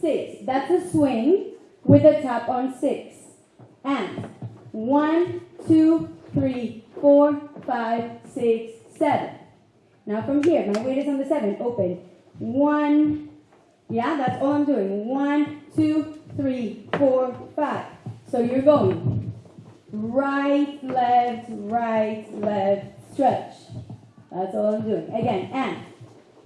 six. That's a swing with a tap on six. And one, two, three, four, five, six, seven. Now from here, my weight is on the seven. Open. One, yeah, that's all I'm doing. One, two, three, four, five. So you're going right, left, right, left, stretch. That's all I'm doing. Again, and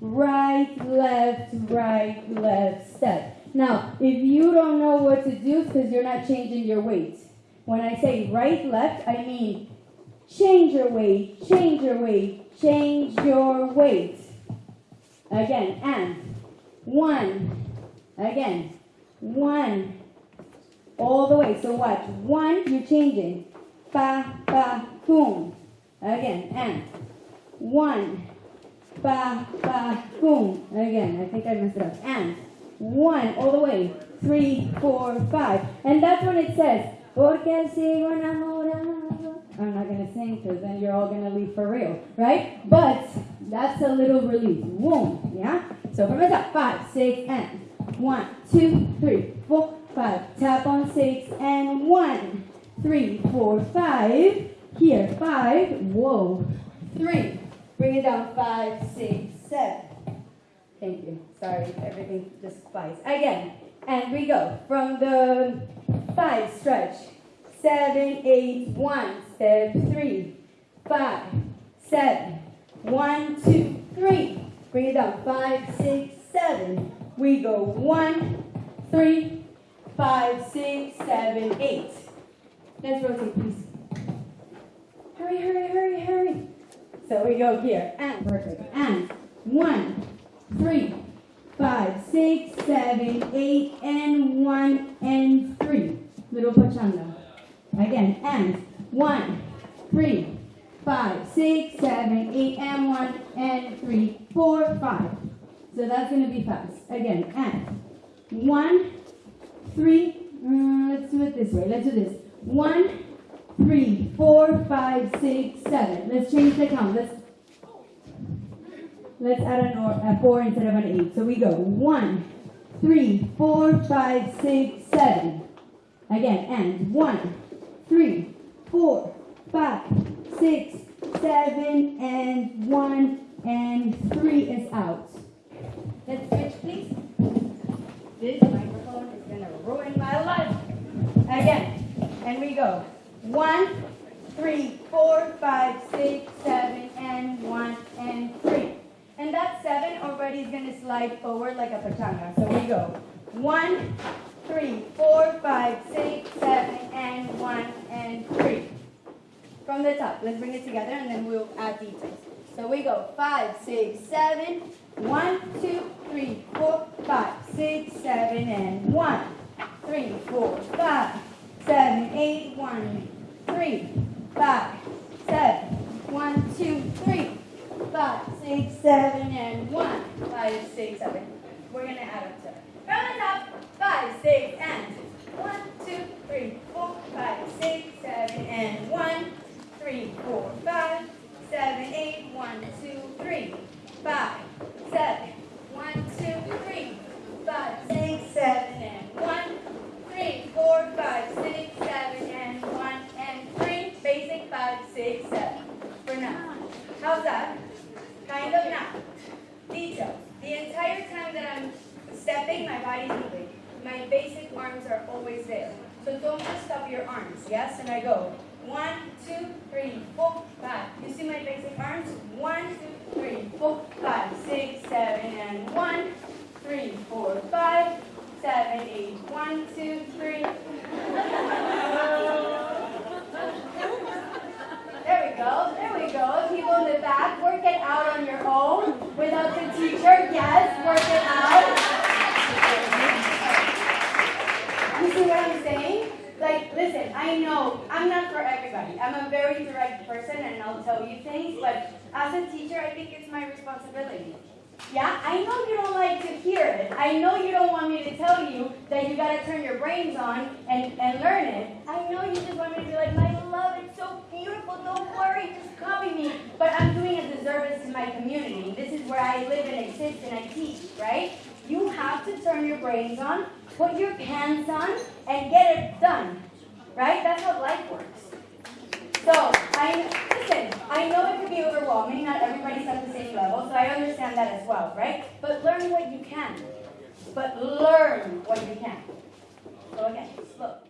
right, left, right, left, step. Now, if you don't know what to do, because you're not changing your weight. When I say right, left, I mean change your weight, change your weight, change your weight. Again, and one, again, one, all the way. So watch, one, you're changing. Ba, ba, boom. Again, and one, ba, ba, boom. Again, I think I messed it up. And one, all the way. Three, four, five. And that's when it says, Porque sigo enamorado. I'm not going to sing because then you're all going to leave for real, right? But that's a little release. Boom, yeah? So from the top, five, six, and one, two, three, four, five. Tap on six, and one, three, four, five. Here, five. Whoa. Three. Bring it down. Five, six, seven. Thank you. Sorry, everything just flies. Again. And we go from the five stretch. Seven, eight, one. Step three, five, seven. One, two, three. Bring it down. Five, six, seven. We go one, three, five, six, seven, eight. Let's rotate, please. Hurry, hurry, hurry, hurry. So we go here, and perfect. And one, three, five, six, seven, eight, and one, and three. Little pachanga. Again, and one, three, five, six, seven, eight, and one, and three, four, five. So that's going to be fast. Again, and one, three, mm, let's do it this way. Let's do this. One, three, four, five, six, seven. Let's change the count. Let's let's add an or, a four instead of an eight. So we go one, three, four, five, six, seven. Again, and one, three, four, five, six, seven, and one, and three is out. Let's switch, please. This microphone is gonna ruin my life. Again, and we go. One, three, four, five, six, seven, and one, and three. And that seven already is gonna slide forward like a pachanga. So we go. One, three, four, five, six, seven, and one, and three. From the top, let's bring it together and then we'll add details. So we go five, six, seven, one, two, three, four, five, six, seven, and one, three, four, five, seven, eight, one, three, five, seven, one, two, three, five, six, seven, and one, five, six, seven. We're gonna add up to it. From the top, five, six, and one, two, three, four, five, six, seven, and one, three, four, five, seven, eight, one, two, three, five, seven, one, two, three, five, six, seven, and one, three, four, five, six, seven, and one, and three. Basic five, six, seven. For now. How's that? Kind of now. Details. The entire time that I'm my moving. My basic arms are always there. So don't just stop your arms, yes? And I go one, two, three, four, five. You see my basic arms? One, two, three, four, five, six, seven, and one, three, four, five, seven, eight, one, two, three. There we go, there we go. People in the back, work it out on your own without the teacher. Yes, work it out. You see what I'm saying? Like, listen, I know I'm not for everybody. I'm a very direct person and I'll tell you things, but as a teacher, I think it's my responsibility. Yeah, I know you don't like to hear it. I know you don't want me to tell you that you gotta turn your brains on and, and learn it. I know you just want me to be like, my love, it's so beautiful, don't worry, just copy me. But I'm doing a disservice to my community. This is where I live and exist and I teach, right? You have to turn your brains on, put your pants on, and get it done. Right? That's how life works. So, I, listen, I know it could be overwhelming, not everybody's at the same level, so I understand that as well, right? But learn what you can. But learn what you can. So again, look.